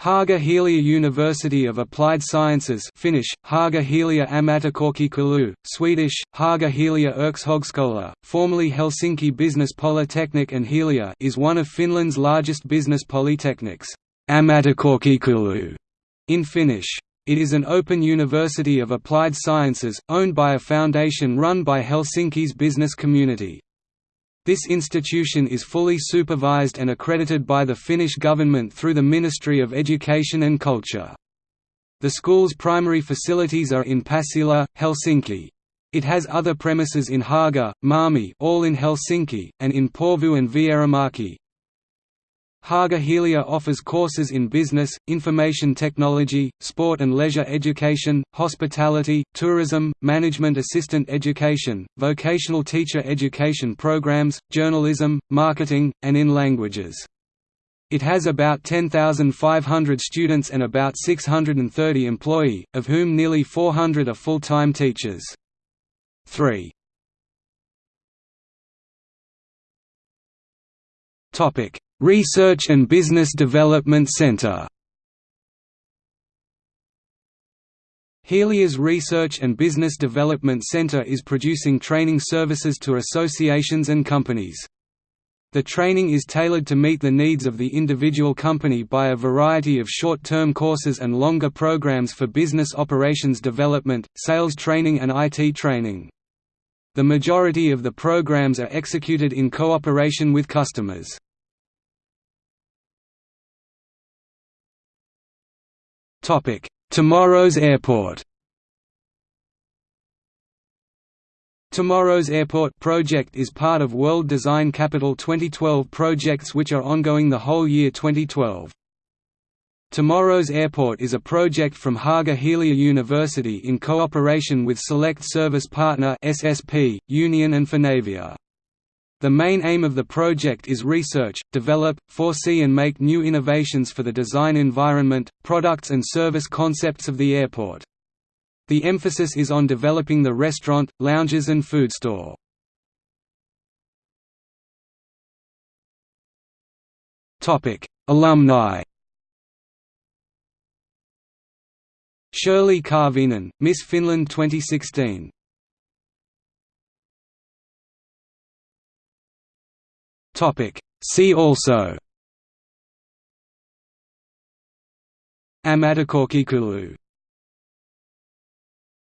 Haga Helia University of Applied Sciences Finnish, Haga Helia Ammattikorkeakoulu, Swedish, Haga Helia Yrkeshögskola, formerly Helsinki Business Polytechnic and Helia is one of Finland's largest business polytechnics Ammattikorkeakoulu, in Finnish. It is an open university of applied sciences, owned by a foundation run by Helsinki's business community. This institution is fully supervised and accredited by the Finnish government through the Ministry of Education and Culture. The school's primary facilities are in Pasila, Helsinki. It has other premises in Haga, Malmi all in Helsinki, and in Porvoo and Vierumäki. Haga Helia offers courses in business, information technology, sport and leisure education, hospitality, tourism, management assistant education, vocational teacher education programs, journalism, marketing, and in languages. It has about 10,500 students and about 630 employee, of whom nearly 400 are full-time teachers. 3. Topic Research and Business Development Center Helia's Research and Business Development Center is producing training services to associations and companies. The training is tailored to meet the needs of the individual company by a variety of short-term courses and longer programs for business operations development, sales training and IT training. The majority of the programs are executed in cooperation with customers. Tomorrow's airport Tomorrow's Airport project is part of World Design Capital 2012 projects which are ongoing the whole year 2012. Tomorrow's Airport is a project from Haga Helia University in cooperation with Select Service Partner SSP, Union and Finavia. The main aim of the project is research, develop, foresee and make new innovations for the design environment, products and service concepts of the airport. The emphasis is on developing the restaurant, lounges and food store. Alumni Shirley Karvinen, Miss Finland 2016 See also Ammattikorkeakoulu